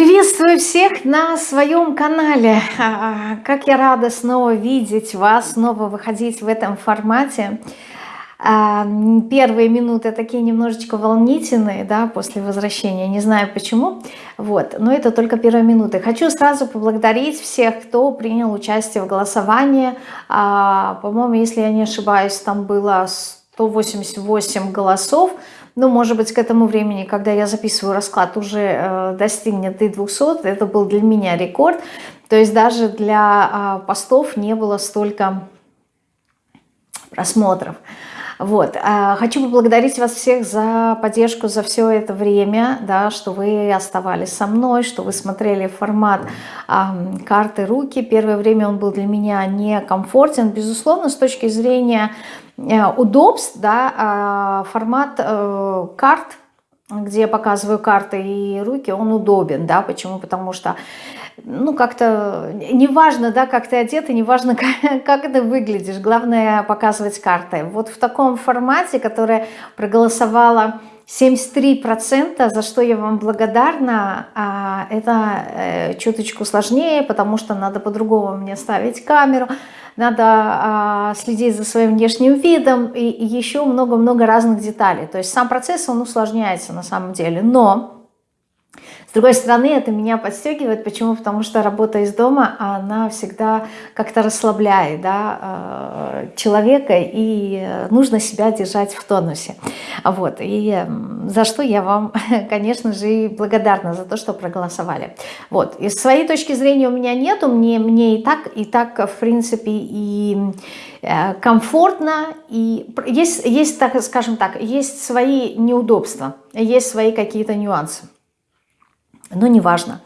Приветствую всех на своем канале. А, как я рада снова видеть вас, снова выходить в этом формате. А, первые минуты такие немножечко волнительные, да, после возвращения, не знаю почему, вот, но это только первые минуты. Хочу сразу поблагодарить всех, кто принял участие в голосовании. А, по-моему, если я не ошибаюсь, там было 188 голосов, ну, может быть, к этому времени, когда я записываю расклад, уже э, достигнет и 200. Это был для меня рекорд. То есть даже для э, постов не было столько просмотров. Вот. А, хочу поблагодарить вас всех за поддержку за все это время, да, что вы оставались со мной, что вы смотрели формат а, карты руки. Первое время он был для меня некомфортен, безусловно, с точки зрения Э, удобств, да, а, формат э, карт, где я показываю карты и руки, он удобен, да, почему? Потому что, ну, как-то, неважно, да, как ты одета, неважно, как, как ты выглядишь, главное показывать карты. Вот в таком формате, которое проголосовало 73%, за что я вам благодарна, а, это э, чуточку сложнее, потому что надо по-другому мне ставить камеру, надо а, следить за своим внешним видом и, еще много-много разных деталей. То есть сам процесс, он усложняется на самом деле. Но с другой стороны, это меня подстегивает. Почему? Потому что работа из дома, она всегда как-то расслабляет да, э, человека, и нужно себя держать в тонусе. Вот. И за что я вам, конечно же, и благодарна за то, что проголосовали. Вот. И своей точки зрения у меня нету, мне, мне и так, и так, в принципе, и э, комфортно, и есть, есть, так скажем так, есть свои неудобства, есть свои какие-то нюансы но неважно.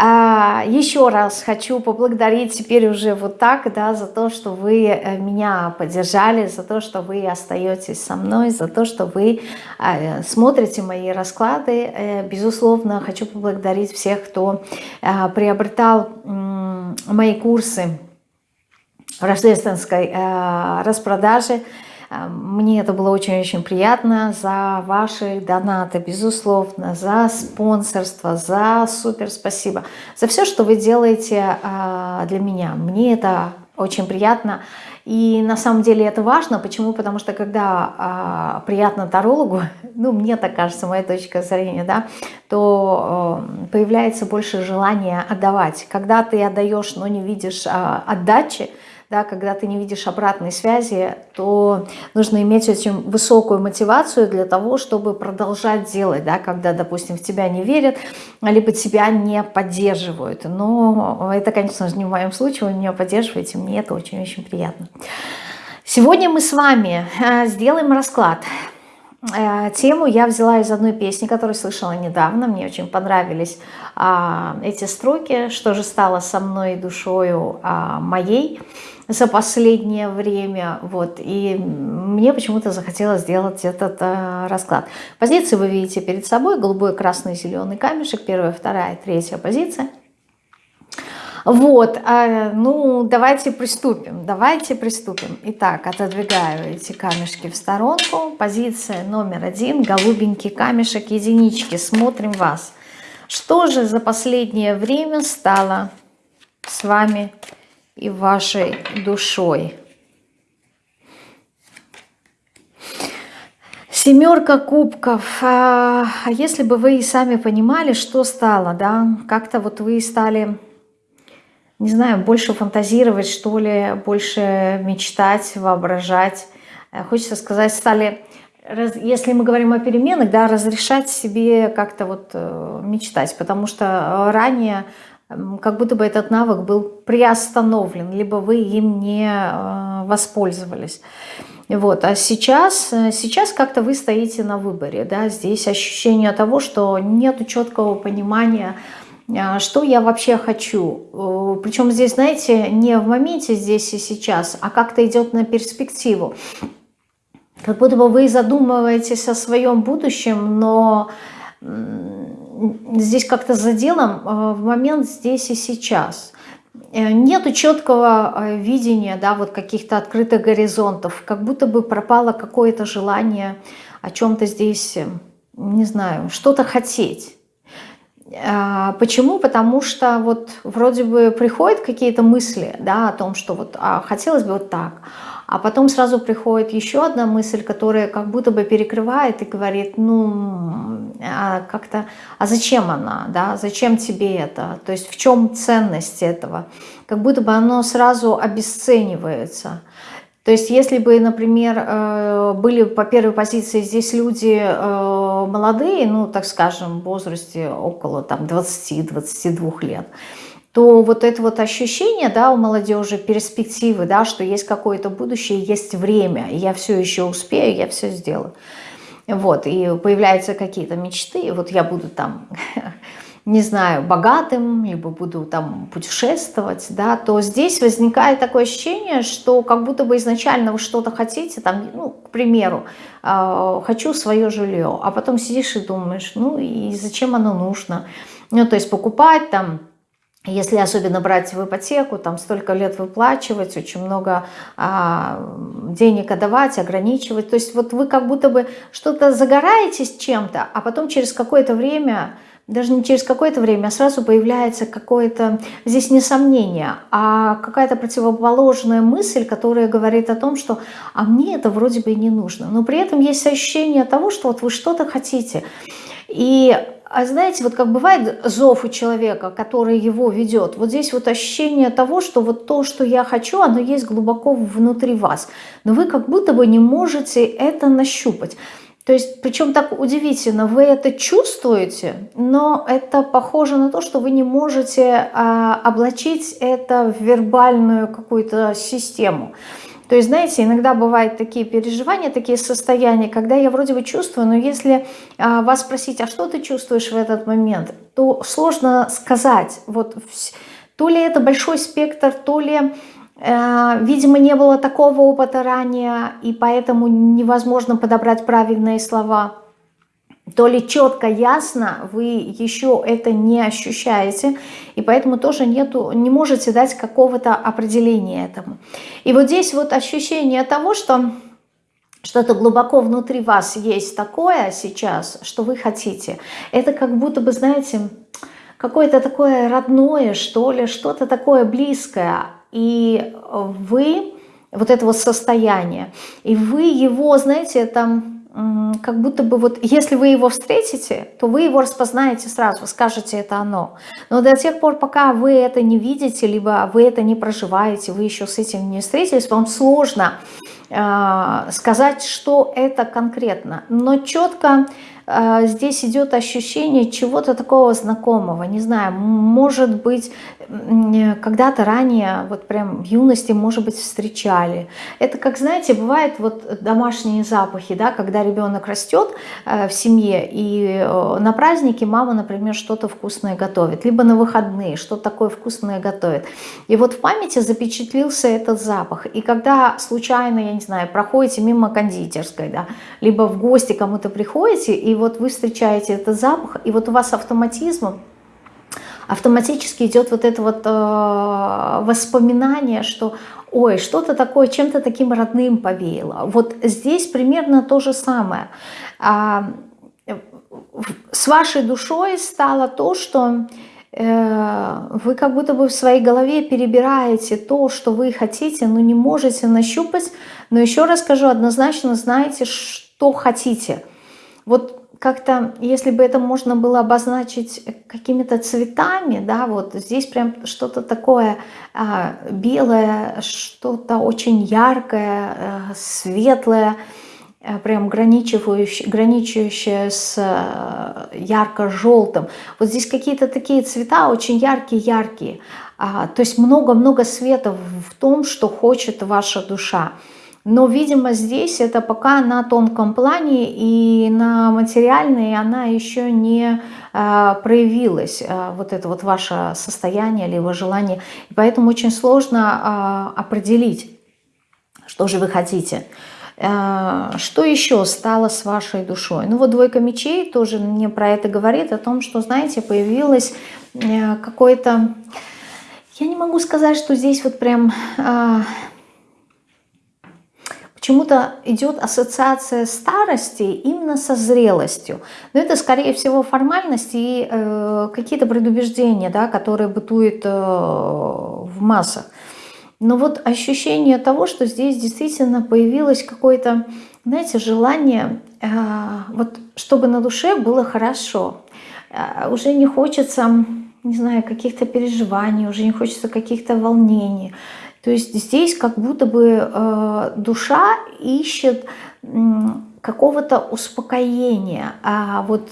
А, еще раз хочу поблагодарить теперь уже вот так, да, за то, что вы э, меня поддержали, за то, что вы остаетесь со мной, за то, что вы а, смотрите мои расклады. Э, безусловно, хочу поблагодарить всех, кто а, приобретал мои курсы рождественской э, распродаже. Мне это было очень-очень приятно за ваши донаты, безусловно, за спонсорство, за супер спасибо, за все, что вы делаете а, для меня. Мне это очень приятно. И на самом деле это важно. Почему? Потому что когда а, приятно тарологу, ну мне так кажется, моя точка зрения, да, то а, появляется больше желания отдавать. Когда ты отдаешь, но не видишь а, отдачи, да, когда ты не видишь обратной связи, то нужно иметь очень высокую мотивацию для того, чтобы продолжать делать, да, когда, допустим, в тебя не верят, либо тебя не поддерживают. Но это, конечно же, не в моем случае, вы меня поддерживаете, мне это очень-очень приятно. Сегодня мы с вами э, сделаем расклад. Э, тему я взяла из одной песни, которую слышала недавно. Мне очень понравились а, эти строки. Что же стало со мной душою а, моей за последнее время. Вот. И мне почему-то захотелось сделать этот а, расклад. Позиции вы видите перед собой. Голубой, красный, зеленый камешек. Первая, вторая, третья позиция. Вот, а, ну, давайте приступим, давайте приступим. Итак, отодвигаю эти камешки в сторонку. Позиция номер один, голубенький камешек, единички. Смотрим вас. Что же за последнее время стало с вами и вашей душой? Семерка кубков. А, а если бы вы и сами понимали, что стало, да, как-то вот вы стали не знаю, больше фантазировать, что ли, больше мечтать, воображать. Э, хочется сказать, стали, если мы говорим о переменах, да, разрешать себе как-то вот э, мечтать, потому что ранее как будто бы этот навык был приостановлен, либо вы им не э, воспользовались. Вот. А сейчас, сейчас как-то вы стоите на выборе. Да? Здесь ощущение того, что нет четкого понимания, а, что я вообще хочу. Э, Причем здесь, знаете, не в моменте здесь и сейчас, а как-то идет на перспективу. Как будто бы вы задумываетесь о своем будущем, но здесь как-то за делом э, в момент здесь и сейчас. Э, Нет четкого видения, да, вот каких-то открытых горизонтов, как будто бы пропало какое-то желание о чем-то здесь, не знаю, что-то хотеть. Почему? Потому что вот вроде бы приходят какие-то мысли, да, о том, что вот а, хотелось бы вот так, а потом сразу приходит еще одна мысль, которая как будто бы перекрывает и говорит, ну, а как-то, а зачем она, да, зачем тебе это, то есть в чем ценность этого, как будто бы оно сразу обесценивается. То есть если бы, например, э, были по первой позиции здесь люди э, молодые, ну, так скажем, в возрасте около 20-22 лет, то вот это вот ощущение, да, у молодежи, перспективы, да, что есть какое-то будущее, есть время, я все еще успею, я все сделаю. Вот, и появляются какие-то мечты, вот я буду там, не знаю, богатым, либо буду там путешествовать, да, то здесь возникает такое ощущение, что как будто бы изначально вы что-то хотите, там, ну, к примеру, э, хочу свое жилье, а потом сидишь и думаешь, ну, и зачем оно нужно? Ну, то есть покупать там если особенно брать в ипотеку, там столько лет выплачивать, очень много а, денег отдавать, ограничивать. То есть вот вы как будто бы что-то загораетесь чем-то, а потом через какое-то время, даже не через какое-то время, а сразу появляется какое-то, здесь не сомнение, а какая-то противоположная мысль, которая говорит о том, что а мне это вроде бы и не нужно. Но при этом есть ощущение того, что вот вы что-то хотите. И а знаете, вот как бывает зов у человека, который его ведет, вот здесь вот ощущение того, что вот то, что я хочу, оно есть глубоко внутри вас, но вы как будто бы не можете это нащупать. То есть, причем так удивительно, вы это чувствуете, но это похоже на то, что вы не можете а, облачить это в вербальную какую-то систему. То есть, знаете, иногда бывают такие переживания, такие состояния, когда я вроде бы чувствую, но если а, вас спросить, а что ты чувствуешь в этот момент, то сложно сказать. Вот то ли это большой спектр, то ли, э, видимо, не было такого опыта ранее, и поэтому невозможно подобрать правильные слова то ли четко, ясно вы еще это не ощущаете, и поэтому тоже нету, не можете дать какого-то определения этому. И вот здесь вот ощущение того, что что-то глубоко внутри вас есть такое сейчас, что вы хотите. Это как будто бы, знаете, какое-то такое родное, что ли, что-то такое близкое. И вы, вот это вот состояние, и вы его, знаете, там как будто бы вот, если вы его встретите, то вы его распознаете сразу, скажете, это оно. Но до тех пор, пока вы это не видите, либо вы это не проживаете, вы еще с этим не встретились, вам сложно э, сказать, что это конкретно. Но четко э, здесь идет ощущение чего-то такого знакомого, не знаю, может быть, когда-то ранее, вот прям в юности, может быть, встречали. Это, как знаете, бывает вот домашние запахи, да, когда ребенок растет э, в семье, и э, на празднике мама, например, что-то вкусное готовит, либо на выходные что-то такое вкусное готовит. И вот в памяти запечатлился этот запах. И когда случайно, я не знаю, проходите мимо кондитерской, да, либо в гости кому-то приходите, и вот вы встречаете этот запах, и вот у вас автоматизмом автоматически идет вот это вот э, воспоминание, что ой, что-то такое, чем-то таким родным повеяло. Вот здесь примерно то же самое. А, с вашей душой стало то, что э, вы как будто бы в своей голове перебираете то, что вы хотите, но не можете нащупать. Но еще раз скажу, однозначно знаете, что хотите. Вот как-то, если бы это можно было обозначить какими-то цветами, да, вот здесь прям что-то такое а, белое, что-то очень яркое, а, светлое, а, прям граничивающее, с а, ярко-желтым. Вот здесь какие-то такие цвета очень яркие-яркие. А, то есть много-много света в том, что хочет ваша душа. Но, видимо, здесь это пока на тонком плане и на материальной она еще не э, проявилась, э, вот это вот ваше состояние, либо желание. И поэтому очень сложно э, определить, что же вы хотите. Что еще стало с вашей душой? Ну вот двойка мечей тоже мне про это говорит, о том, что, знаете, появилось какое-то... Я не могу сказать, что здесь вот прям почему-то идет ассоциация старости именно со зрелостью. Но это, скорее всего, формальности и э, какие-то предубеждения, да, которые бытуют э, в массах. Но вот ощущение того, что здесь действительно появилось какое-то, знаете, желание, э, вот чтобы на душе было хорошо. Э, уже не хочется, не знаю, каких-то переживаний, уже не хочется каких-то волнений. То есть здесь как будто бы э, душа ищет какого-то успокоения. А вот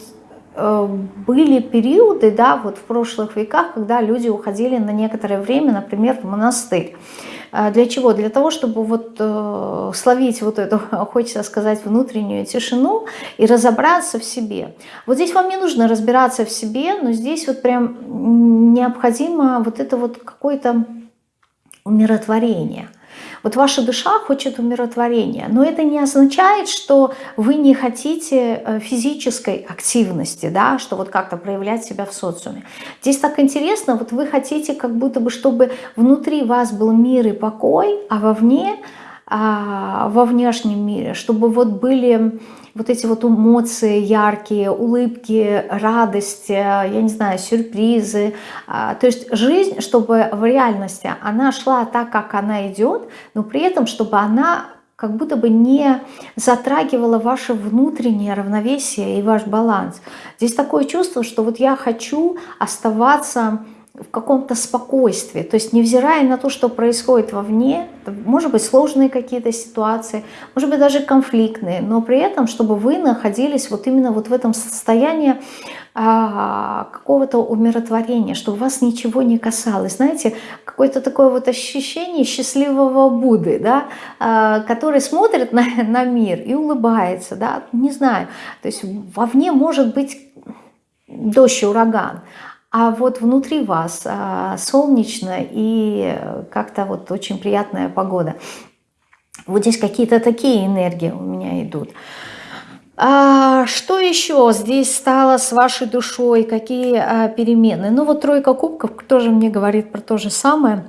э, были периоды, да, вот в прошлых веках, когда люди уходили на некоторое время, например, в монастырь. А для чего? Для того, чтобы вот э, словить вот эту, хочется сказать, внутреннюю тишину и разобраться в себе. Вот здесь вам не нужно разбираться в себе, но здесь вот прям необходимо вот это вот какое-то умиротворение. Вот ваша душа хочет умиротворения, но это не означает, что вы не хотите э, физической активности, да, что вот как-то проявлять себя в социуме. Здесь так интересно, вот вы хотите как будто бы, чтобы внутри вас был мир и покой, а вовне, во внешнем мире, чтобы вот были вот эти вот эмоции яркие, улыбки, радость, я не знаю, сюрпризы. А, то есть жизнь, чтобы в реальности она шла так, как она идет, но при этом, чтобы она как будто бы не затрагивала ваше внутреннее равновесие и ваш баланс. Здесь такое чувство, что вот я хочу оставаться в каком-то спокойствии, то есть невзирая на то, что происходит вовне, может быть сложные какие-то ситуации, может быть даже конфликтные, но при этом, чтобы вы находились вот именно вот в этом состоянии а, какого-то умиротворения, чтобы вас ничего не касалось. Знаете, какое-то такое вот ощущение счастливого Будды, да, а, который смотрит на, на мир и улыбается, да, не знаю, то есть вовне может быть дождь, ураган, а вот внутри вас а, солнечно и как-то вот очень приятная погода. Вот здесь какие-то такие энергии у меня идут. А, что еще здесь стало с вашей душой? Какие а, перемены? Ну вот тройка кубков тоже мне говорит про то же самое.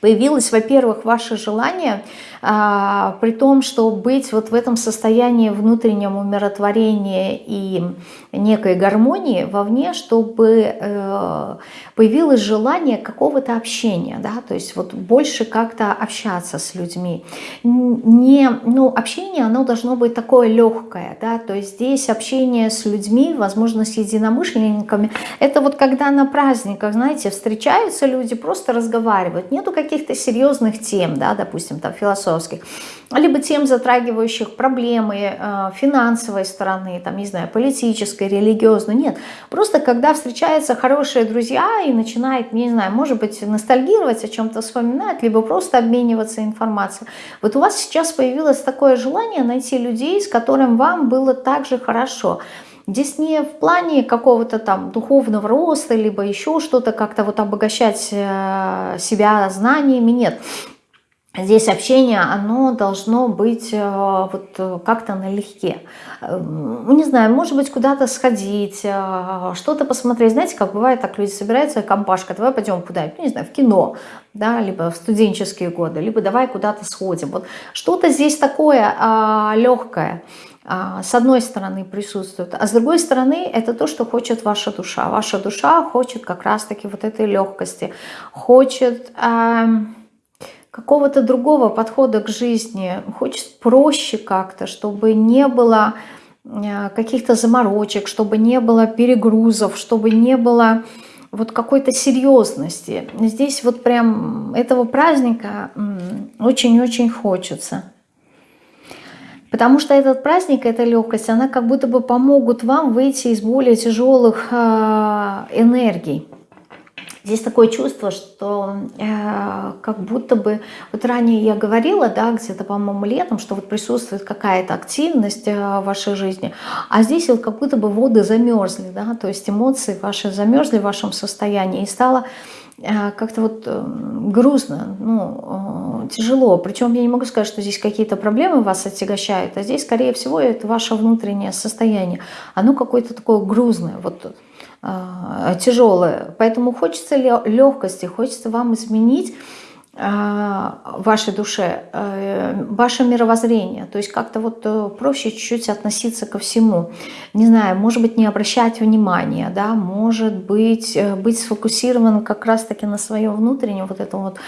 Появилось, во-первых, ваше желание – а, при том, что быть вот в этом состоянии внутреннего умиротворения и некой гармонии вовне, чтобы э, появилось желание какого-то общения, да, то есть вот больше как-то общаться с людьми. Не, ну, общение, оно должно быть такое легкое, да, то есть здесь общение с людьми, возможно, с единомышленниками, это вот когда на праздниках, знаете, встречаются люди, просто разговаривают, нету каких-то серьезных тем, да, допустим, там философии, философских, либо тем, затрагивающих проблемы э, финансовой стороны, там, не знаю, политической, религиозной. Нет, просто когда встречаются хорошие друзья и начинают, не знаю, может быть, ностальгировать, о чем-то вспоминать, либо просто обмениваться информацией. Вот у вас сейчас появилось такое желание найти людей, с которым вам было так же хорошо. Здесь не в плане какого-то там духовного роста, либо еще что-то, как-то вот обогащать э, себя знаниями, нет. Здесь общение, оно должно быть э, вот э, как-то налегке. Ну, не знаю, может быть, куда-то сходить, что-то посмотреть. Знаете, как бывает, так люди собираются, компашка, давай пойдем куда ну, не знаю, в кино, да, либо в студенческие годы, либо давай куда-то сходим. Вот что-то здесь такое а, легкое а, с одной стороны присутствует, а с другой стороны это то, что хочет ваша душа. Ваша душа хочет как раз-таки вот этой легкости, хочет... А, какого-то другого подхода к жизни, хочет проще как-то, чтобы не было э, каких-то заморочек, чтобы не было перегрузов, чтобы не было вот какой-то серьезности. Здесь вот прям этого праздника очень-очень хочется. Потому что этот праздник, эта легкость, она как будто бы помогут вам выйти из более тяжелых э, энергий. Здесь такое чувство, что э, как будто бы, вот ранее я говорила, да, где-то, по-моему, летом, что вот присутствует какая-то активность э, в вашей жизни, а здесь вот как будто бы воды замерзли, да, то есть эмоции ваши замерзли в вашем состоянии, и стало э, как-то вот э, грустно, ну, э, тяжело. Причем я не могу сказать, что здесь какие-то проблемы вас отягощают, а здесь, скорее всего, это ваше внутреннее состояние. Оно какое-то такое грузное, вот тяжелое. Поэтому хочется легкости, хочется вам изменить вашей душе, э, ваше мировоззрение. То есть как-то вот э, проще чуть-чуть относиться ко всему. Не знаю, может быть, не обращать внимания, да, может быть, быть сфокусирован как раз-таки на своем внутреннем вот этом вот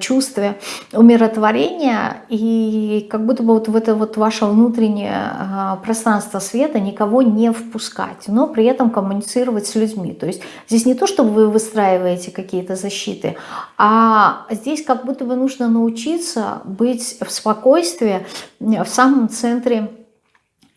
чувстве умиротворения и как будто бы вот в это вот ваше внутреннее пространство света никого не впускать, но при этом коммуницировать с людьми. То есть здесь не то, чтобы вы выстраиваете какие-то защиты, а здесь как будто бы нужно научиться быть в спокойствии в самом центре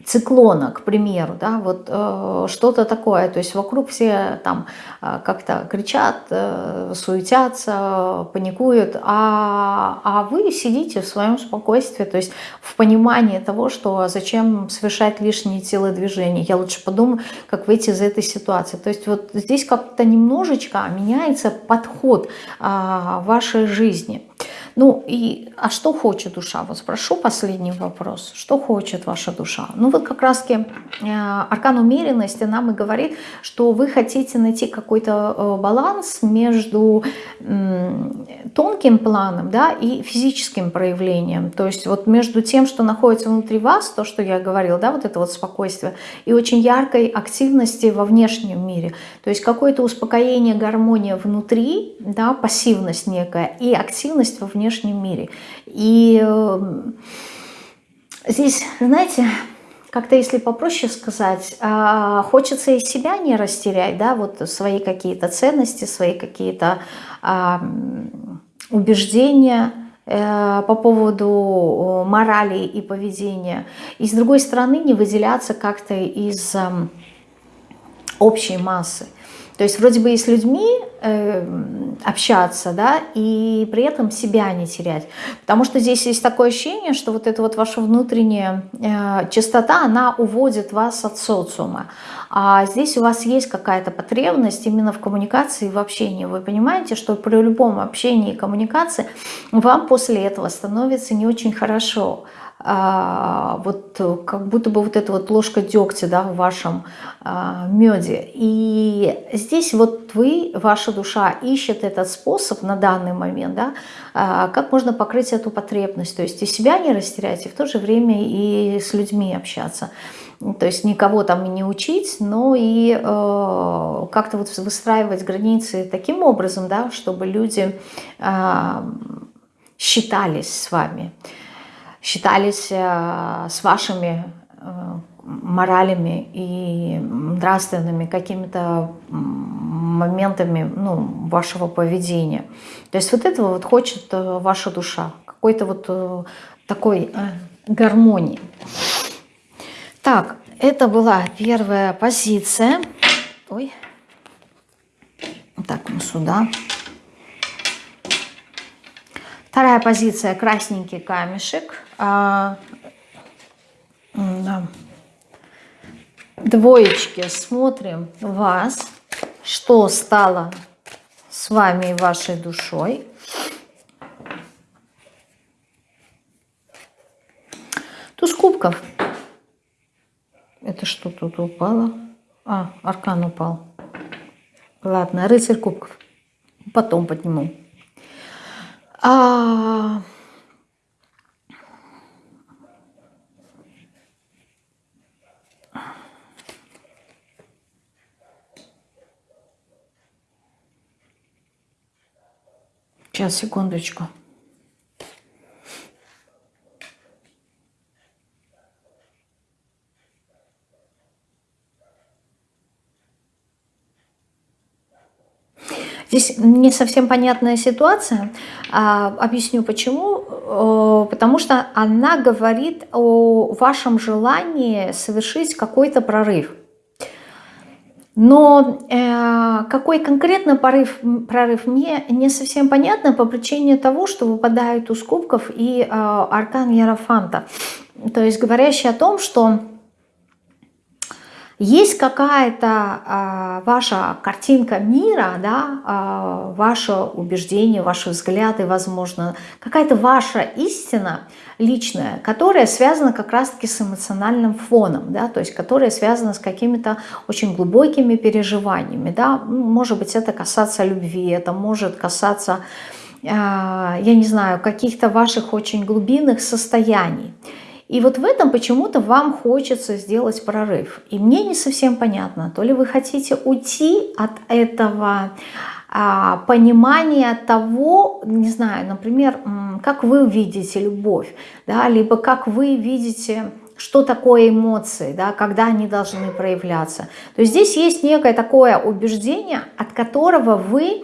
циклона, к примеру, да, вот э, что-то такое, то есть вокруг все там э, как-то кричат, э, суетятся, паникуют, а, а вы сидите в своем спокойствии, то есть в понимании того, что зачем совершать лишние телодвижения, я лучше подумаю, как выйти из этой ситуации, то есть вот здесь как-то немножечко меняется подход э, вашей жизни. Ну и, а что хочет душа? Вот спрошу последний вопрос. Что хочет ваша душа? Ну вот как раз-таки э, аркан умеренности нам и говорит, что вы хотите найти какой-то э, баланс между тонким планом да, и физическим проявлением. То есть вот между тем, что находится внутри вас, то, что я говорил, да, вот это вот спокойствие, и очень яркой активности во внешнем мире. То есть какое-то успокоение, гармония внутри, да, пассивность некая, и активность во внешнем внешнем мире. И э, здесь, знаете, как-то если попроще сказать, э, хочется и себя не растерять, да, вот свои какие-то ценности, свои какие-то э, убеждения, по поводу морали и поведения. И с другой стороны не выделяться как-то из общей массы. То есть вроде бы и с людьми э, общаться, да, и при этом себя не терять. Потому что здесь есть такое ощущение, что вот эта вот ваша внутренняя э, чистота, она уводит вас от социума. А здесь у вас есть какая-то потребность именно в коммуникации и в общении. Вы понимаете, что при любом общении и коммуникации вам после этого становится не очень хорошо. А, вот как будто бы вот эта вот ложка дегтя да, в вашем а, меде. И здесь вот вы, ваша душа ищет этот способ на данный момент, да, а, как можно покрыть эту потребность, то есть и себя не растерять, и в то же время и с людьми общаться. То есть никого там не учить, но и э, как-то вот выстраивать границы таким образом, да, чтобы люди э, считались с вами считались э, с вашими э, моралями и нравственными какими-то моментами ну, вашего поведения. То есть вот этого вот хочет э, ваша душа, какой-то вот такой гармонии. Так, это была первая позиция. Ой. Так, мы сюда. Вторая позиция – красненький камешек. А. Двоечки, смотрим вас, что стало с вами и вашей душой. Туз кубков. Это что тут упало? А, аркан упал. Ладно, рыцарь кубков. Потом подниму. А... Сейчас, секундочку. Здесь не совсем понятная ситуация. А, объясню почему. Потому что она говорит о вашем желании совершить какой-то прорыв. Но э, какой конкретно прорыв, прорыв мне не совсем понятно по причине того, что выпадают у кубков и э, аркан Ярофанта. То есть говорящий о том, что есть какая-то э, ваша картинка мира, да, э, ваше убеждение, ваши взгляды, возможно, какая-то ваша истина личная, которая связана как раз-таки с эмоциональным фоном, да, то есть которая связана с какими-то очень глубокими переживаниями. Да. Может быть, это касаться любви, это может касаться я не знаю, каких-то ваших очень глубинных состояний. И вот в этом почему-то вам хочется сделать прорыв. И мне не совсем понятно, то ли вы хотите уйти от этого а, понимания того, не знаю, например, как вы видите любовь, да, либо как вы видите что такое эмоции, да, когда они должны проявляться. То есть здесь есть некое такое убеждение, от которого вы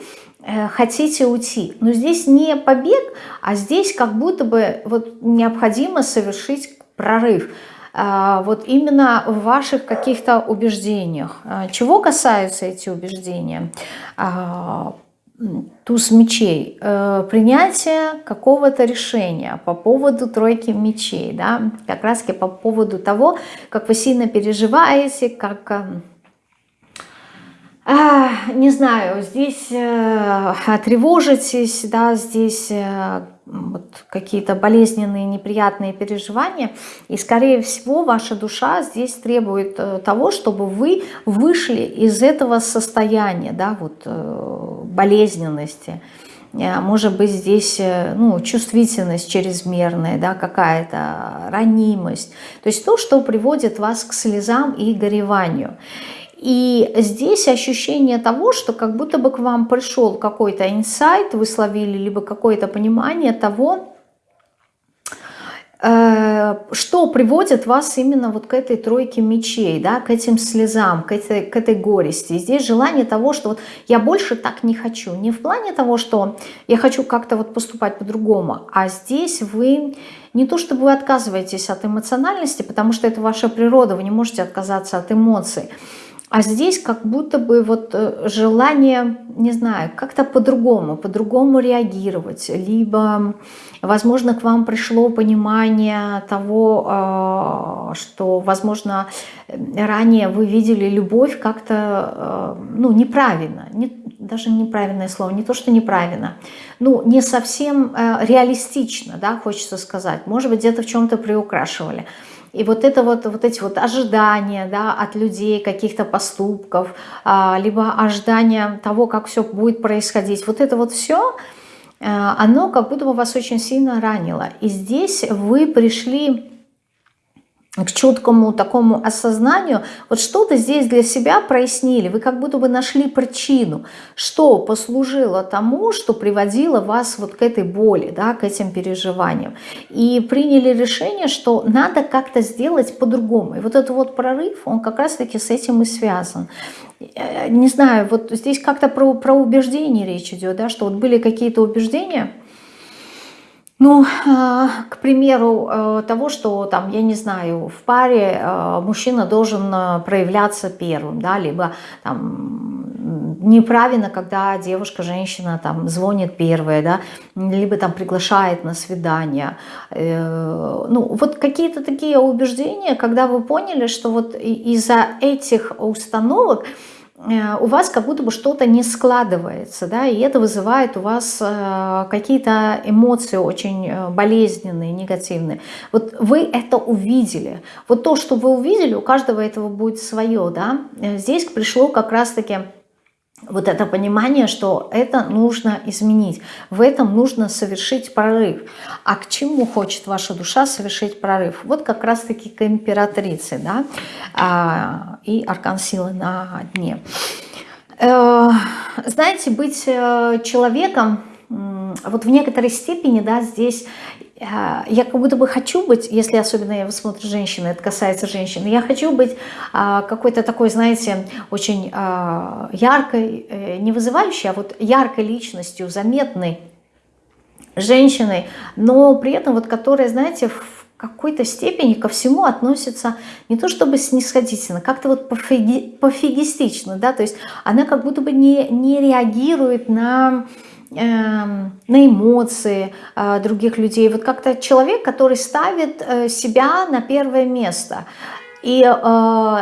хотите уйти. Но здесь не побег, а здесь как будто бы вот необходимо совершить прорыв. А, вот именно в ваших каких-то убеждениях. А, чего касаются эти убеждения? Туз мечей, э, принятие какого-то решения по поводу тройки мечей, да, как раз по поводу того, как вы сильно переживаете, как, э, не знаю, здесь э, тревожитесь, да, здесь вот какие-то болезненные, неприятные переживания. И, скорее всего, ваша душа здесь требует э, того, чтобы вы вышли из этого состояния, да, вот э, болезненности. Э, может быть, здесь ну, чувствительность чрезмерная, да, какая-то ранимость. То есть то, что приводит вас к слезам и гореванию. И здесь ощущение того, что как будто бы к вам пришел какой-то инсайт, вы словили, либо какое-то понимание того, э, что приводит вас именно вот к этой тройке мечей, да, к этим слезам, к этой, к этой горести. здесь желание того, что вот я больше так не хочу. Не в плане того, что я хочу как-то вот поступать по-другому, а здесь вы не то чтобы вы отказываетесь от эмоциональности, потому что это ваша природа, вы не можете отказаться от эмоций, а здесь как будто бы вот э, желание, не знаю, как-то по-другому, по-другому реагировать. Либо, возможно, к вам пришло понимание того, э, что, возможно, ранее вы видели любовь как-то, э, ну, неправильно. Не, даже неправильное слово, не то, что неправильно. Ну, не совсем реалистично, да, хочется сказать. Может быть, где-то в чем-то приукрашивали. И вот это вот, вот эти вот ожидания да, от людей, каких-то поступков, а, либо ожидания того, как все будет происходить, вот это вот все, э, оно как будто бы вас очень сильно ранило. И здесь вы пришли к четкому такому осознанию, вот что-то здесь для себя прояснили, вы как будто бы нашли причину, что послужило тому, что приводило вас вот к этой боли, да, к этим переживаниям. И приняли решение, что надо как-то сделать по-другому. И вот этот вот прорыв, он как раз-таки с этим и связан. Э, не знаю, вот здесь как-то про, про убеждения речь идет, да, что вот были какие-то убеждения, ну, а, к примеру, э, того, что там, я не знаю, в паре э, мужчина должен э, проявляться первым, да, либо там неправильно, когда девушка, женщина там звонит первая, да, либо там приглашает на свидание. Ну, вот какие-то такие убеждения, когда вы поняли, что вот из-за этих установок у вас как будто бы что-то не складывается, да, и это вызывает у вас э, какие-то эмоции очень э, болезненные, негативные. Вот вы это увидели. Вот то, что вы увидели, у каждого этого будет свое, да. Здесь пришло как раз-таки вот это понимание, что это нужно изменить, в этом нужно совершить прорыв. А к чему хочет ваша душа совершить прорыв? Вот как раз-таки к императрице, да, а, и аркан силы на дне. Э, знаете, быть э, человеком, вот в некоторой степени, да, здесь я как будто бы хочу быть, если особенно я смотрю женщины, это касается женщин, я хочу быть а, какой-то такой, знаете, очень а, яркой, э, не вызывающей, а вот яркой личностью, заметной женщиной, но при этом вот которая, знаете, в какой-то степени ко всему относится не то чтобы снисходительно, как-то вот пофиги, пофигистично, да, то есть она как будто бы не, не реагирует на на эмоции э, других людей. Вот как-то человек, который ставит э, себя на первое место. И э,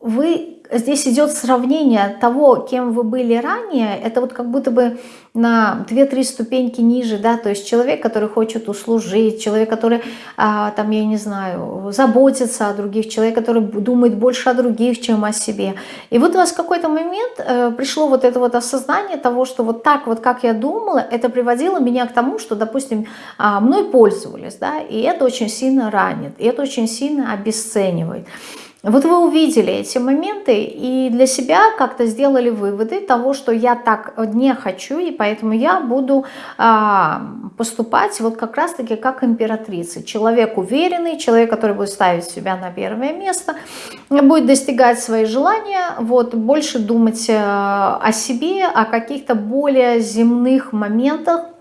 вы здесь идет сравнение того, кем вы были ранее, это вот как будто бы на 2-3 ступеньки ниже, да, то есть человек, который хочет услужить, человек, который, а, там, я не знаю, заботится о других, человек, который думает больше о других, чем о себе. И вот у вас в какой-то момент э, пришло вот это вот осознание того, что вот так вот, как я думала, это приводило меня к тому, что, допустим, а, мной пользовались, да, и это очень сильно ранит, и это очень сильно обесценивает. Вот вы увидели эти моменты и для себя как-то сделали выводы того, что я так не хочу, и поэтому я буду а, поступать вот как раз-таки как императрица. Человек уверенный, человек, который будет ставить себя на первое место, будет достигать свои желания, вот, больше думать а, о себе, о каких-то более земных моментах,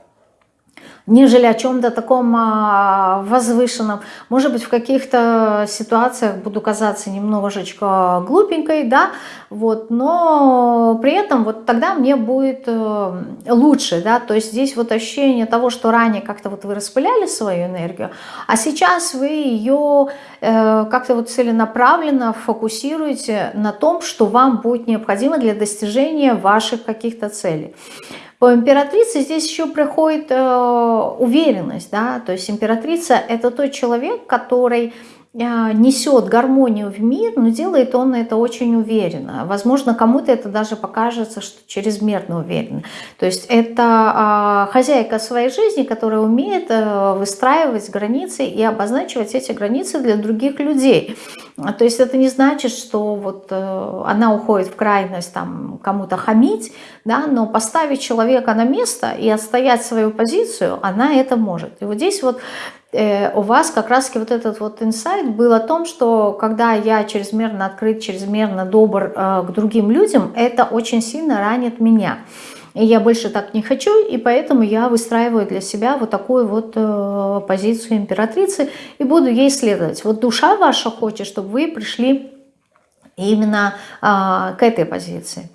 нежели о чем-то таком а, возвышенном. Может быть, в каких-то ситуациях буду казаться немножечко глупенькой, да, вот, но при этом вот тогда мне будет э, лучше, да, то есть здесь вот ощущение того, что ранее как-то вот вы распыляли свою энергию, а сейчас вы ее э, как-то вот целенаправленно фокусируете на том, что вам будет необходимо для достижения ваших каких-то целей. По императрице здесь еще приходит э, уверенность, да, то есть императрица это тот человек, который несет гармонию в мир, но делает он это очень уверенно. Возможно, кому-то это даже покажется, что чрезмерно уверенно. То есть это э, хозяйка своей жизни, которая умеет э, выстраивать границы и обозначивать эти границы для других людей. То есть это не значит, что вот э, она уходит в крайность там кому-то хамить, да, но поставить человека на место и отстоять свою позицию, она это может. И вот здесь вот у вас как раз вот этот вот инсайт был о том, что когда я чрезмерно открыт, чрезмерно добр э, к другим людям, это очень сильно ранит меня. И я больше так не хочу, и поэтому я выстраиваю для себя вот такую вот э, позицию императрицы и буду ей следовать. Вот душа ваша хочет, чтобы вы пришли именно к этой позиции.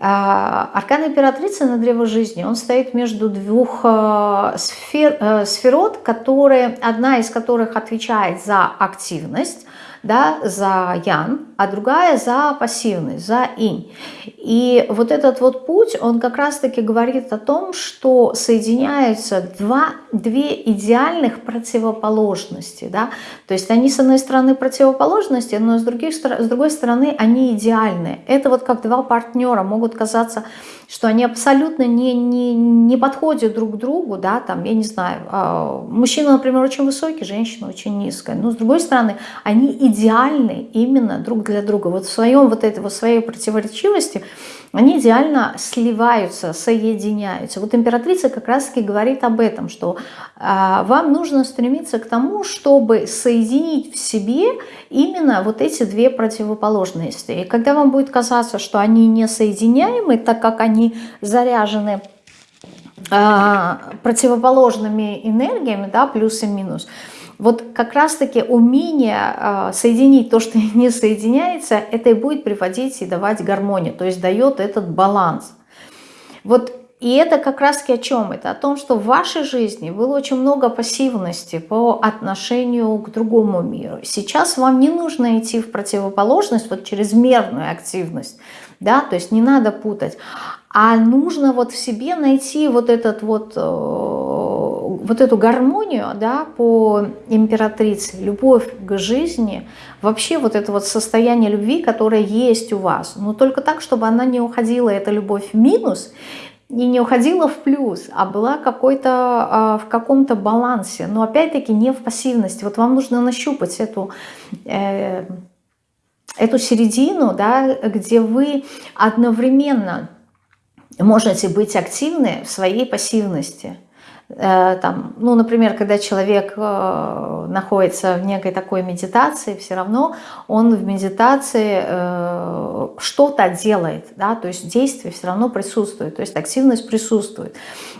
А, аркан императрицы на древо жизни, он стоит между двух э, сфер, э, сферот, которые, одна из которых отвечает за активность, да, за ян, а другая за пассивность, за инь. И вот этот вот путь, он как раз-таки говорит о том, что соединяются два, две идеальных противоположности. Да? То есть они с одной стороны противоположности, но с, других, с другой стороны они идеальны. Это вот как два партнера могут казаться что они абсолютно не, не, не подходят друг к другу, да, там, я не знаю, а, мужчина, например, очень высокий, женщина очень низкая, но с другой стороны, они идеальны именно друг для друга. Вот в своем вот этой вот своей противоречивости они идеально сливаются, соединяются. Вот императрица как раз-таки говорит об этом, что э, вам нужно стремиться к тому, чтобы соединить в себе именно вот эти две противоположности. И когда вам будет казаться, что они несоединяемы, так как они заряжены э, противоположными энергиями, да, плюс и минус, вот как раз-таки умение э, соединить то, что не соединяется, это и будет приводить и давать гармонию, то есть дает этот баланс. Вот и это как раз-таки о чем? Это о том, что в вашей жизни было очень много пассивности по отношению к другому миру. Сейчас вам не нужно идти в противоположность, вот чрезмерную активность, да, то есть не надо путать, а нужно вот в себе найти вот этот вот э, вот эту гармонию да, по императрице, любовь к жизни, вообще вот это вот состояние любви, которое есть у вас, но только так, чтобы она не уходила, эта любовь в минус, и не уходила в плюс, а была какой-то а, в каком-то балансе, но опять-таки не в пассивности. Вот вам нужно нащупать эту, э, эту середину, да, где вы одновременно можете быть активны в своей пассивности – там, ну, например, когда человек э, находится в некой такой медитации, все равно он в медитации э, что-то делает, да, то есть действие все равно присутствует, то есть активность присутствует.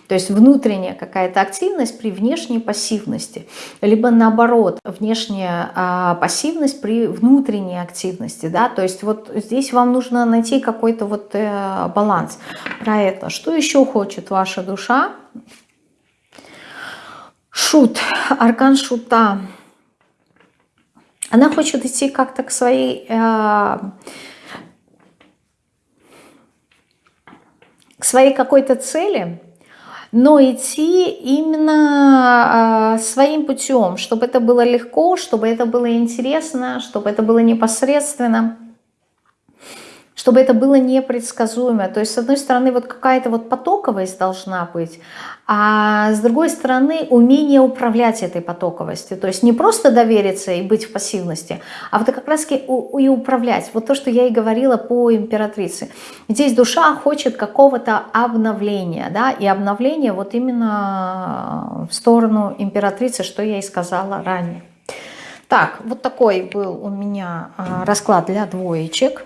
То есть внутренняя какая-то активность при внешней пассивности, либо наоборот, внешняя а, пассивность при внутренней активности, да, то есть вот здесь вам нужно найти какой-то вот баланс про это. Что еще хочет ваша душа? Шут, аркан Шута. Она хочет идти как-то к своей... Э, к своей какой-то цели, но идти именно э, своим путем, чтобы это было легко, чтобы это было интересно, чтобы это было непосредственно чтобы это было непредсказуемо. То есть, с одной стороны, вот какая-то вот потоковость должна быть, а с другой стороны, умение управлять этой потоковостью. То есть не просто довериться и быть в пассивности, а вот как раз и управлять. Вот то, что я и говорила по императрице. Здесь душа хочет какого-то обновления, да, и обновление вот именно в сторону императрицы, что я и сказала ранее. Так, вот такой был у меня а, расклад для двоечек.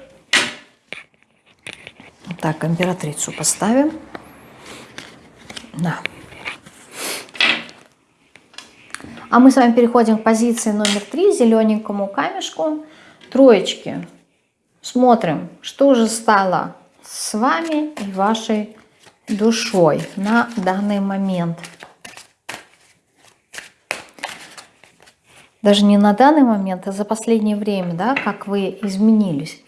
Так, императрицу поставим. Да. А мы с вами переходим к позиции номер три, зелененькому камешку, троечки. Смотрим, что же стало с вами и вашей душой на данный момент. Даже не на данный момент, а за последнее время, да, как вы изменились.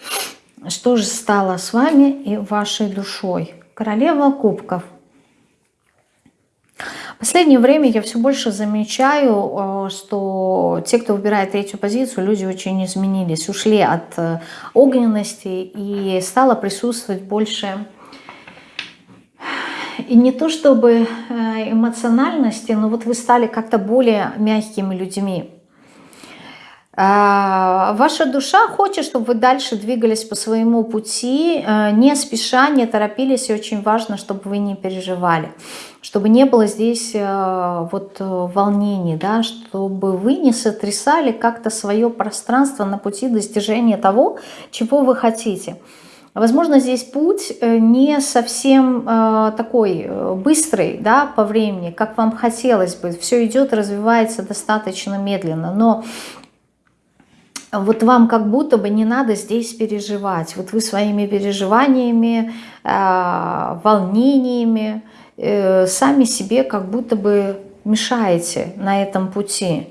Что же стало с вами и вашей душой? Королева кубков. Последнее время я все больше замечаю, э, что те, кто выбирает третью позицию, люди очень изменились, ушли от э, огненности и стало присутствовать больше и не то чтобы э, эмоциональности, но вот вы стали как-то более мягкими людьми. А, ваша душа хочет, чтобы вы дальше двигались по своему пути, э, не спеша, не торопились, и очень важно, чтобы вы не переживали, чтобы не было здесь э, вот э, волнений, да, чтобы вы не сотрясали как-то свое пространство на пути достижения того, чего вы хотите. Возможно, здесь путь не совсем такой быстрый да, по времени, как вам хотелось бы. Все идет, развивается достаточно медленно. Но вот вам как будто бы не надо здесь переживать. Вот вы своими переживаниями, э, волнениями э, сами себе как будто бы мешаете на этом пути.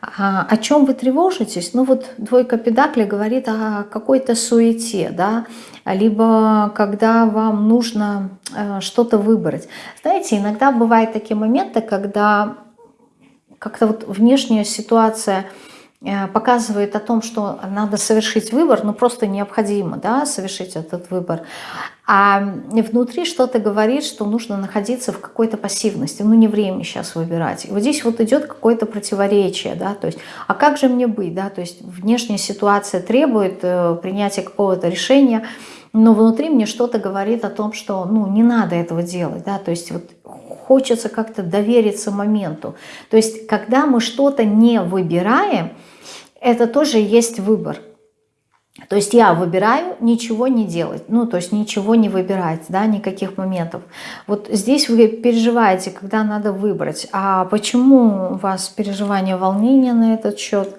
А, о чем вы тревожитесь? Ну вот двойка педакли говорит о какой-то суете, да, либо когда вам нужно э, что-то выбрать. Знаете, иногда бывают такие моменты, когда как-то вот внешняя ситуация – показывает о том, что надо совершить выбор, ну просто необходимо да, совершить этот выбор. А внутри что-то говорит, что нужно находиться в какой-то пассивности. Ну не время сейчас выбирать. И вот здесь вот идет какое-то противоречие. Да, то есть, а как же мне быть? Да? То есть внешняя ситуация требует э, принятия какого-то решения, но внутри мне что-то говорит о том, что ну, не надо этого делать. Да? То есть вот хочется как-то довериться моменту. То есть когда мы что-то не выбираем, это тоже есть выбор. То есть я выбираю ничего не делать, ну, то есть nичего не выбирать, да, никаких моментов. Вот здесь вы переживаете, когда надо выбрать. А почему у вас переживание, волнение на этот счет?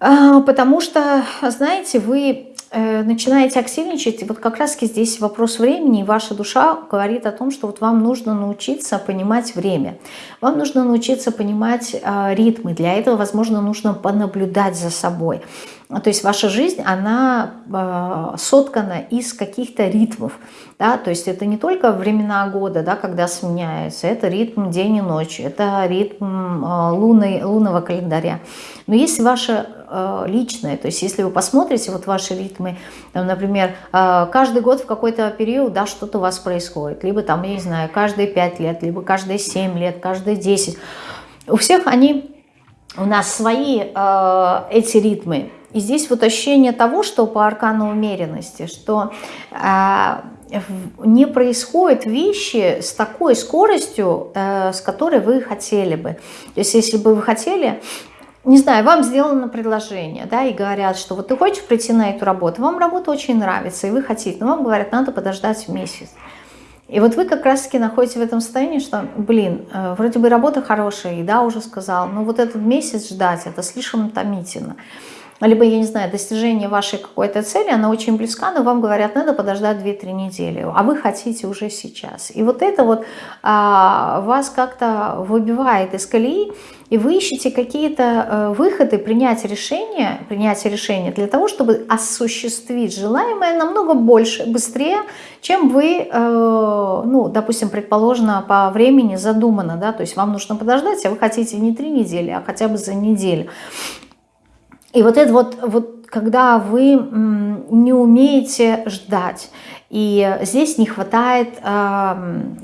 А, потому что, знаете, вы начинаете активничать, вот как раз здесь вопрос времени, и ваша душа говорит о том, что вот вам нужно научиться понимать время. Вам нужно научиться понимать э, ритмы. Для этого, возможно, нужно понаблюдать за собой. То есть ваша жизнь, она э, соткана из каких-то ритмов. Да? То есть это не только времена года, да, когда сменяется, это ритм день и ночь, это ритм э, луны, лунного календаря. Но есть ваше э, личное, то есть если вы посмотрите вот ваши ритмы, там, например, каждый год в какой-то период да, что-то у вас происходит, либо там, я не знаю, каждые 5 лет, либо каждые 7 лет, каждые 10. У всех они, у нас свои э, эти ритмы. И здесь вот ощущение того, что по аркану умеренности, что э, не происходят вещи с такой скоростью, э, с которой вы хотели бы. То есть если бы вы хотели не знаю, вам сделано предложение, да, и говорят, что вот ты хочешь прийти на эту работу, вам работа очень нравится, и вы хотите, но вам говорят, надо подождать месяц. И вот вы как раз-таки находитесь в этом состоянии, что, блин, э, вроде бы работа хорошая, и да, уже сказал, но вот этот месяц ждать, это слишком томительно. Либо, я не знаю, достижение вашей какой-то цели, она очень близка, но вам говорят, надо подождать 2-3 недели, а вы хотите уже сейчас. И вот это вот а, вас как-то выбивает из колеи, и вы ищете какие-то э, выходы, принять решение, принять решение для того, чтобы осуществить желаемое намного больше, быстрее, чем вы, э, ну, допустим, предположено по времени задумано, да, то есть вам нужно подождать, а вы хотите не три недели, а хотя бы за неделю. И вот это вот, вот когда вы не умеете ждать, и здесь не хватает э,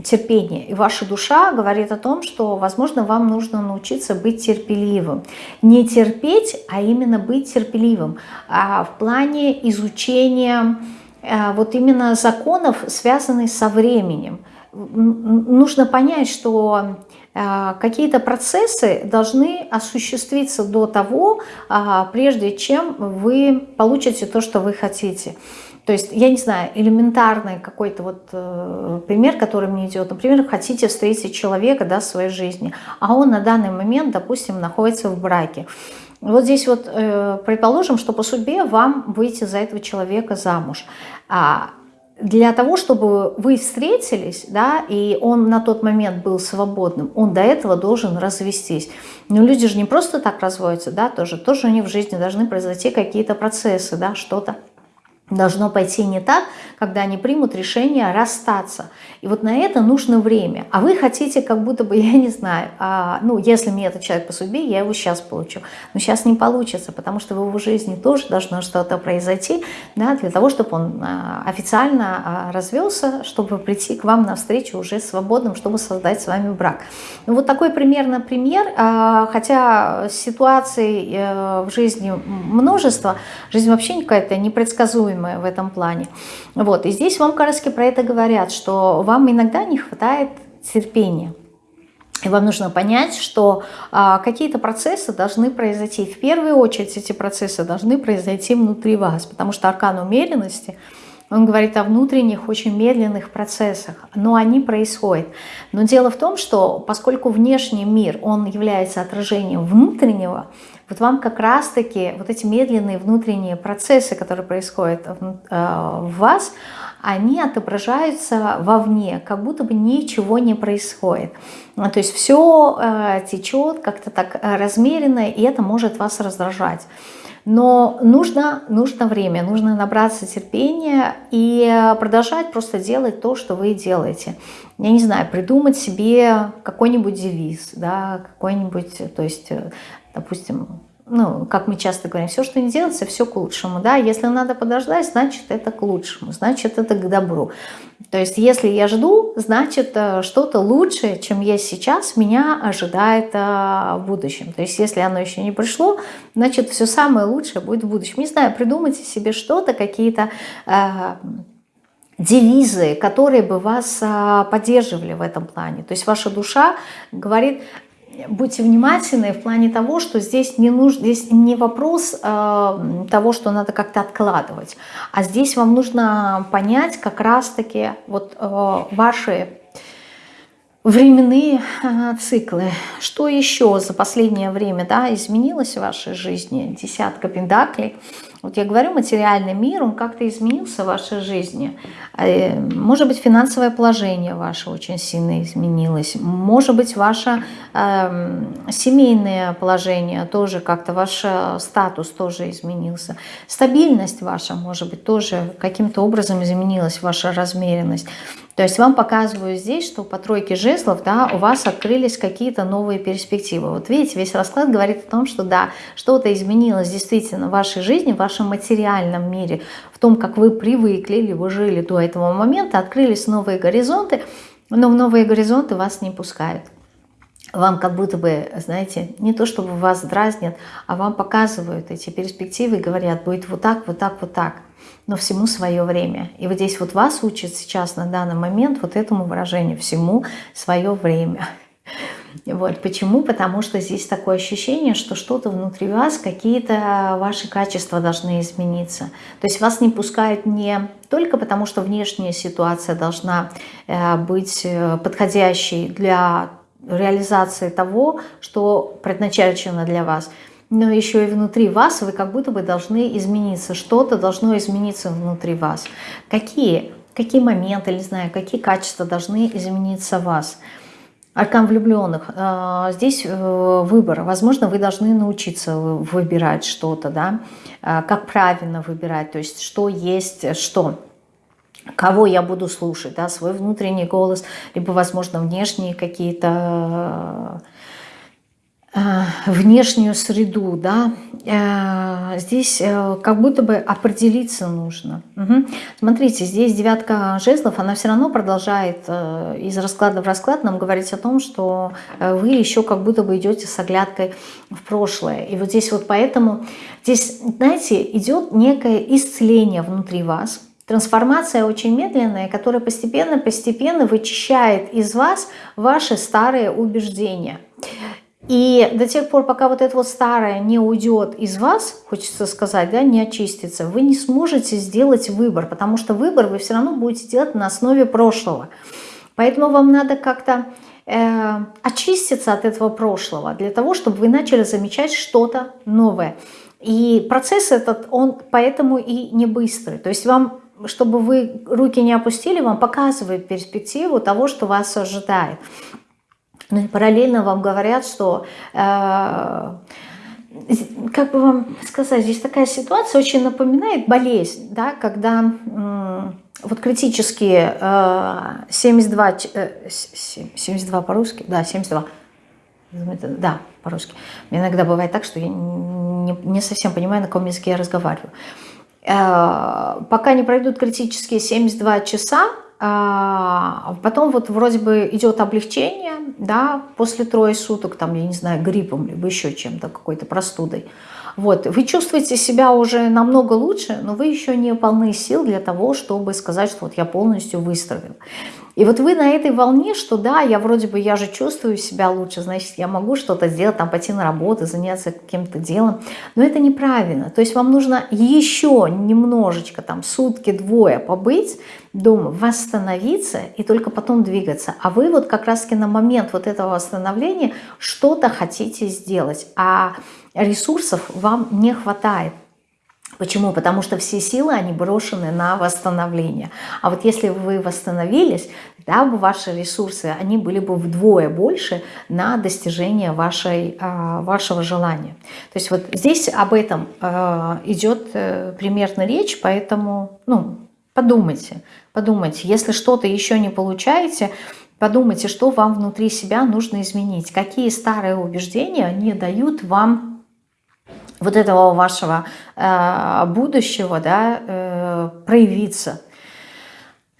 терпения. И ваша душа говорит о том, что, возможно, вам нужно научиться быть терпеливым. Не терпеть, а именно быть терпеливым. А в плане изучения э, вот именно законов, связанных со временем. Нужно понять, что какие-то процессы должны осуществиться до того, а, прежде чем вы получите то, что вы хотите. То есть, я не знаю, элементарный какой-то вот э, пример, который мне идет. Например, хотите встретить человека да, в своей жизни, а он на данный момент, допустим, находится в браке. Вот здесь вот э, предположим, что по судьбе вам выйти за этого человека замуж. А для того, чтобы вы встретились, да, и он на тот момент был свободным, он до этого должен развестись. Но люди же не просто так разводятся, да, тоже, тоже у них в жизни должны произойти какие-то процессы, да, что-то должно пойти не так, когда они примут решение расстаться. И вот на это нужно время. А вы хотите, как будто бы, я не знаю, а, ну, если мне этот человек по судьбе, я его сейчас получу. Но сейчас не получится, потому что в его жизни тоже должно что-то произойти, да, для того, чтобы он а, официально а, развелся, чтобы прийти к вам навстречу уже свободным, чтобы создать с вами брак. Ну, вот такой примерно пример, а, хотя ситуаций а, в жизни множество, жизнь вообще какая-то непредсказуемая, предсказуемое в этом плане. Вот. И здесь вам раз про это говорят, что вам иногда не хватает терпения. И вам нужно понять, что а, какие-то процессы должны произойти. В первую очередь эти процессы должны произойти внутри вас, потому что аркан умеренности – он говорит о внутренних, очень медленных процессах, но они происходят. Но дело в том, что поскольку внешний мир, он является отражением внутреннего, вот вам как раз-таки вот эти медленные внутренние процессы, которые происходят в э, вас, они отображаются вовне, как будто бы ничего не происходит. То есть все э, течет как-то так э, размеренно, и это может вас раздражать. Но нужно, нужно время, нужно набраться терпения и продолжать просто делать то, что вы делаете. Я не знаю, придумать себе какой-нибудь девиз, да, какой-нибудь, то есть, допустим, ну, как мы часто говорим, все, что не делается, все к лучшему, да, если надо подождать, значит, это к лучшему, значит, это к добру. То есть, если я жду, значит, э, что-то лучшее, чем есть сейчас, меня ожидает э, в будущем. То есть, если оно еще не пришло, значит, все самое лучшее будет в будущем. Не знаю, придумайте себе что-то, какие-то э, девизы, которые бы вас э, поддерживали в этом плане. То есть, ваша душа говорит, будьте внимательны в плане того, что здесь не, нужно, здесь не вопрос э, того, что надо как-то откладывать, а здесь вам нужно понять как раз-таки вот э, ваши временные э, циклы. Что еще за последнее время да, изменилось в вашей жизни? Десятка пентаклей – вот я говорю, материальный мир, он как-то изменился в вашей жизни. Э, может быть, финансовое положение ваше очень сильно изменилось. Может быть, ваше э, семейное положение тоже как-то, ваш э, статус тоже изменился. Стабильность ваша, может быть, тоже каким-то образом изменилась, ваша размеренность. То есть вам показываю здесь, что по тройке жезлов да, у вас открылись какие-то новые перспективы. Вот видите, весь расклад говорит о том, что да, что-то изменилось действительно в вашей жизни, в вашем материальном мире, в том, как вы привыкли или вы жили до этого момента, открылись новые горизонты, но в новые горизонты вас не пускают вам как будто бы, знаете, не то чтобы вас дразнят, а вам показывают эти перспективы и говорят, будет вот так, вот так, вот так но всему свое время. И вот здесь вот вас учат сейчас на данный момент вот этому выражению «всему свое время». Вот. Почему? Потому что здесь такое ощущение, что что-то внутри вас, какие-то ваши качества должны измениться. То есть вас не пускают не только потому, что внешняя ситуация должна э, быть э, подходящей для реализации того, что предназначено для вас – но еще и внутри вас вы как будто бы должны измениться. Что-то должно измениться внутри вас. Какие? Какие моменты, не знаю, какие качества должны измениться в вас? Аркан влюбленных. А, здесь э, выбор. Возможно, вы должны научиться выбирать что-то, да, а, как правильно выбирать, то есть что есть что кого я буду слушать, да, свой внутренний голос, либо, возможно, внешние какие-то Э, внешнюю среду, да, э, здесь э, как будто бы определиться нужно. Угу. Смотрите, здесь девятка жезлов, она все равно продолжает из расклада в расклад нам говорить о том, что вы еще как будто бы идете с оглядкой в прошлое. И вот здесь вот поэтому, здесь, знаете, идет некое исцеление внутри вас, Трансформация очень медленная, которая постепенно-постепенно вычищает из вас ваши старые убеждения. И до тех пор, пока вот это вот старое не уйдет из вас, хочется сказать, да, не очистится, вы не сможете сделать выбор, потому что выбор вы все равно будете делать на основе прошлого. Поэтому вам надо как-то э, очиститься от этого прошлого, для того, чтобы вы начали замечать что-то новое. И процесс этот, он поэтому и не быстрый. То есть вам, чтобы вы руки не опустили, вам показывает перспективу того, что вас ожидает. Ну параллельно вам говорят, что, э, как бы вам сказать, здесь такая ситуация очень напоминает болезнь, да, когда э, вот критические э, 72, э, 72 по-русски, да, 72, да, по-русски. Иногда бывает так, что я не, не совсем понимаю, на каком языке я разговариваю. Э, пока не пройдут критические 72 часа, а, потом вот вроде бы идет облегчение, да, после трое суток, там, я не знаю, гриппом, либо еще чем-то, какой-то простудой. Вот, вы чувствуете себя уже намного лучше, но вы еще не полны сил для того, чтобы сказать, что вот я полностью выздоровел. И вот вы на этой волне, что да, я вроде бы, я же чувствую себя лучше, значит, я могу что-то сделать, там пойти на работу, заняться каким-то делом, но это неправильно. То есть вам нужно еще немножечко, там, сутки-двое побыть дома, восстановиться и только потом двигаться. А вы вот как раз-таки на момент вот этого восстановления что-то хотите сделать, а ресурсов вам не хватает. Почему? Потому что все силы, они брошены на восстановление. А вот если вы восстановились, да, бы ваши ресурсы, они были бы вдвое больше на достижение вашей, а, вашего желания. То есть вот здесь об этом а, идет э, примерно речь, поэтому ну, подумайте, подумайте. Если что-то еще не получаете, подумайте, что вам внутри себя нужно изменить. Какие старые убеждения не дают вам вот этого вашего э, будущего да, э, проявиться.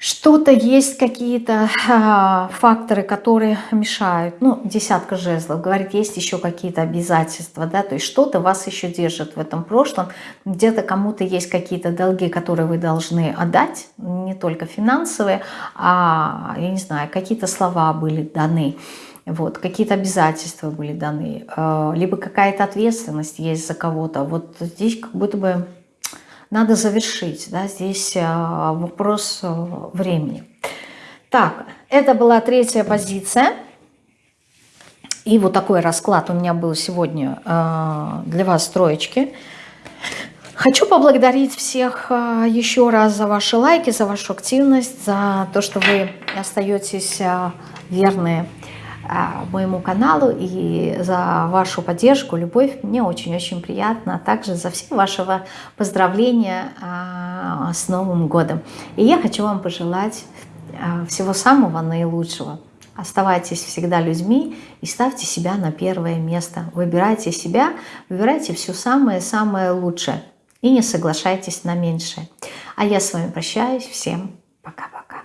Что-то есть, какие-то э, факторы, которые мешают. Ну, десятка жезлов, говорит, есть еще какие-то обязательства, да, то есть что-то вас еще держит в этом прошлом. Где-то кому-то есть какие-то долги, которые вы должны отдать, не только финансовые, а, я не знаю, какие-то слова были даны вот, какие-то обязательства были даны, э, либо какая-то ответственность есть за кого-то. Вот здесь как будто бы надо завершить, да, здесь э, вопрос э, времени. Так, это была третья позиция. И вот такой расклад у меня был сегодня для вас, троечки. Хочу поблагодарить всех еще раз за ваши лайки, за вашу активность, за то, что вы остаетесь верные а, моему каналу и за вашу поддержку, любовь. Мне очень-очень приятно, а также за все ваши поздравления а, с Новым годом. И я хочу вам пожелать а, всего самого наилучшего. Оставайтесь всегда людьми и ставьте себя на первое место. Выбирайте себя, выбирайте все самое-самое лучшее. И не соглашайтесь на меньшее. А я с вами прощаюсь. Всем пока-пока.